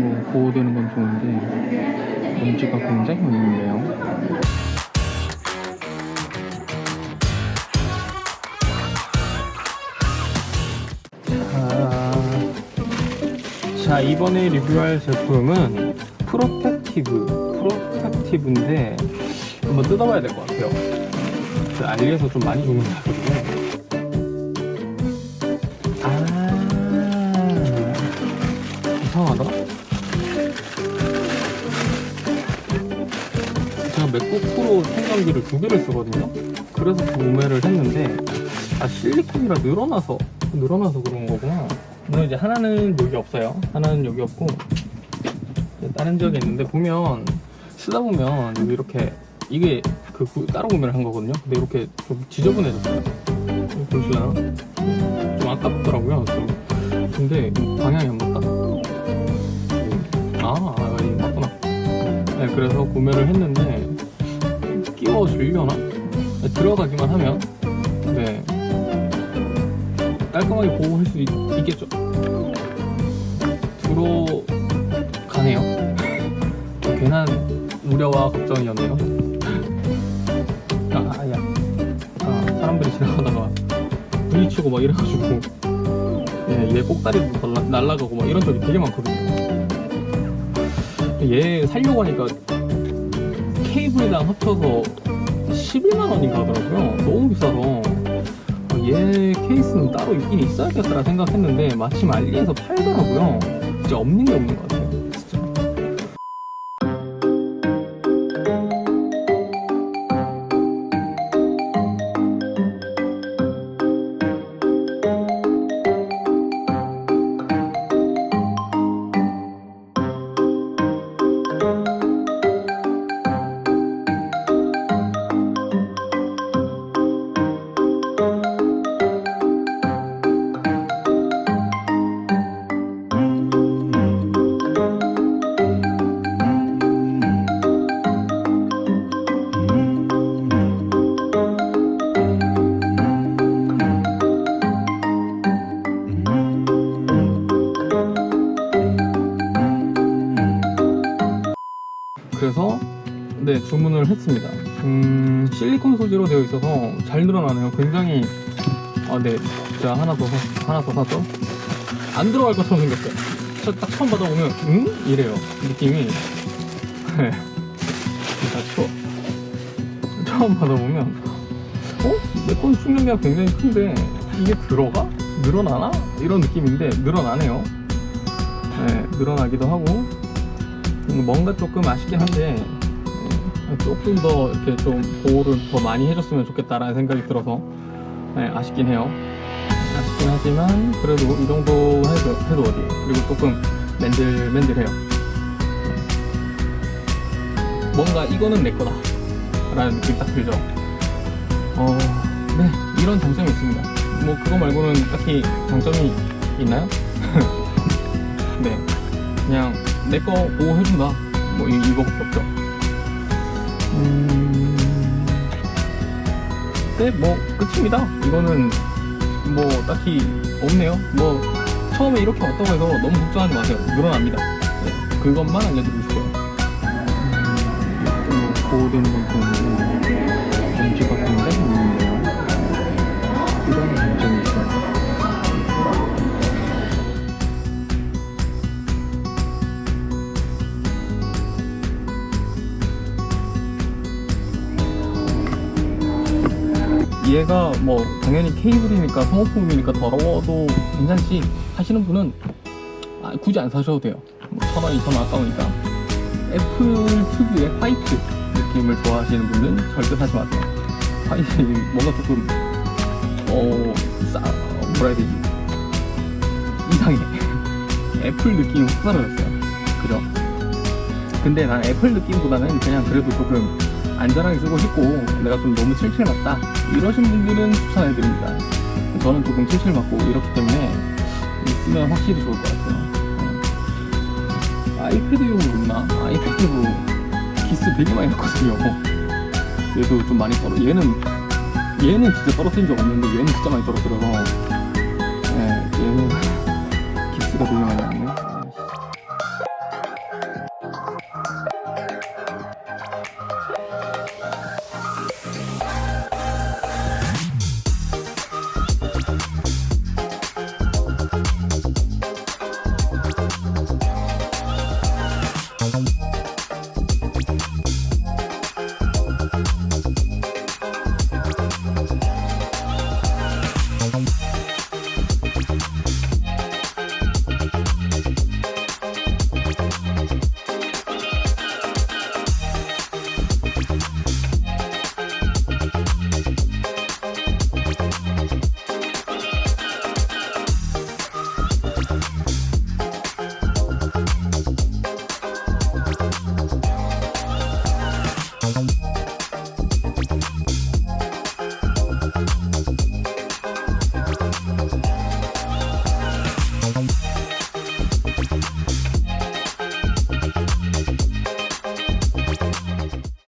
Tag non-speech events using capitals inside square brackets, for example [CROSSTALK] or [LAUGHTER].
뭐 보호되는 건 좋은데 먼지가 굉장히 많이 있네요. 자, 자 이번에 리뷰할 제품은 protective protective인데 한번 뜯어봐야 될 것 같아요. 그 알리에서 좀 많이 주문하거든요. 아 이상하다. 맥북 프로 충전기를 두 개를 쓰거든요. 그래서 구매를 했는데 아 실리콘이라 늘어나서 늘어나서 그런 거구나. 물론 이제 하나는 여기 없어요. 하나는 여기 없고 다른 지역에 있는데 보면 쓰다 보면 이렇게 이게 그 구- 따로 구매를 한 거거든요. 근데 이렇게 좀 지저분해졌어요. 보시려나? 좀 아깝더라고요. 좀. 근데 방향이 안 맞다. 아, 그래서 구매를 했는데 끼워주려나? 네, 들어가기만 하면 네 깔끔하게 보호할 수 있, 있겠죠. 들어가네요. 괜한 우려와 걱정이었네요. 아, 야. 아, 사람들이 지나가다가 부딪히고 막 이래가지고 예, 얘 꼭다리도 날라- 날라가고 막 이런 적이 되게 많거든요. 얘 살려고 하니까 케이블이랑 합쳐서 11만 원인가 하더라고요. 너무 비싸서 어, 얘 케이스는 따로 있긴 있어야겠다라 생각했는데 마침 알리에서 팔더라고요. 진짜 없는 게 없는 것 같아요. 그래서 네 주문을 했습니다. 음, 실리콘 소재로 되어 있어서 잘 늘어나네요. 굉장히 아네 제가 하나 더 사, 하나 더 사죠. 안 들어갈 것처럼 생겼어요. 저딱 처음 받아보면 응 이래요 느낌이. 네. 추워. 처음 받아보면 어? 내건 충전기가 굉장히 큰데 이게 들어가? 늘어나나? 이런 느낌인데 늘어나네요. 네, 늘어나기도 하고 음, 뭔가 조금 아쉽긴 한데 음, 조금 더 이렇게 좀 보호를 더 많이 해줬으면 좋겠다라는 생각이 들어서 네, 아쉽긴 해요. 아쉽긴 하지만 그래도 이 정도 해도, 해도 어디 그리고 조금 맨들맨들해요. 뭔가 이거는 내 거다 라는 느낌 딱 들죠. 어, 네 이런 장점이 있습니다. 뭐 그거 말고는 딱히 장점이 있나요? [LAUGHS] 네 그냥 내 거 보호해준다. 뭐 이, 이거밖에 없죠. 음... 네 뭐 끝입니다. 이거는 뭐 딱히 없네요. 뭐 처음에 이렇게 왔다고 해서 너무 걱정하지 마세요. 늘어납니다. 네, 그것만 알려드리고 싶어요. 음, 좀 보호되는 얘가 뭐 당연히 케이블이니까 소모품이니까 더러워도 괜찮지 하시는 분은 아, 굳이 안 사셔도 돼요. 뭐 천원 이천원 아까우니까. 애플 특유의 화이트 느낌을 좋아하시는 분은 절대 사지 마세요. 화이트 뭔가 조금 어... 싸... 뭐라 해야 되지? 이상해. [LAUGHS] 애플 느낌이 확 사라졌어요. 그죠? 근데 난 애플 느낌보다는 그냥 그래도 조금 안전하게 쓰고 싶고 내가 좀 너무 칠칠 맞다 이러신 분들은 추천해드립니다 저는 조금 칠칠 맞고 이렇기 때문에 쓰면 확실히 좋을 것 같아요 네. 아이패드용으로 있나? 아이패드로 기스 되게 많이 났거든요 얘도 좀 많이 떨어 얘는 얘는 진짜 떨어뜨린 적 없는데 얘는 진짜 많이 떨어뜨려서